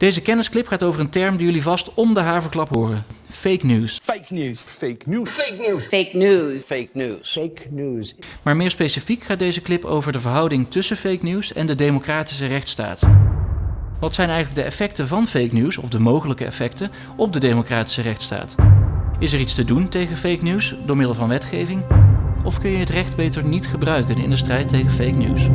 Deze kennisclip gaat over een term die jullie vast om de haverklap horen. Fake news. Fake news. Fake news. Fake news. Fake news. Fake news. Fake news. Maar meer specifiek gaat deze clip over de verhouding tussen fake news en de democratische rechtsstaat. Wat zijn eigenlijk de effecten van fake news, of de mogelijke effecten, op de democratische rechtsstaat? Is er iets te doen tegen fake news door middel van wetgeving? Of kun je het recht beter niet gebruiken in de strijd tegen fake news?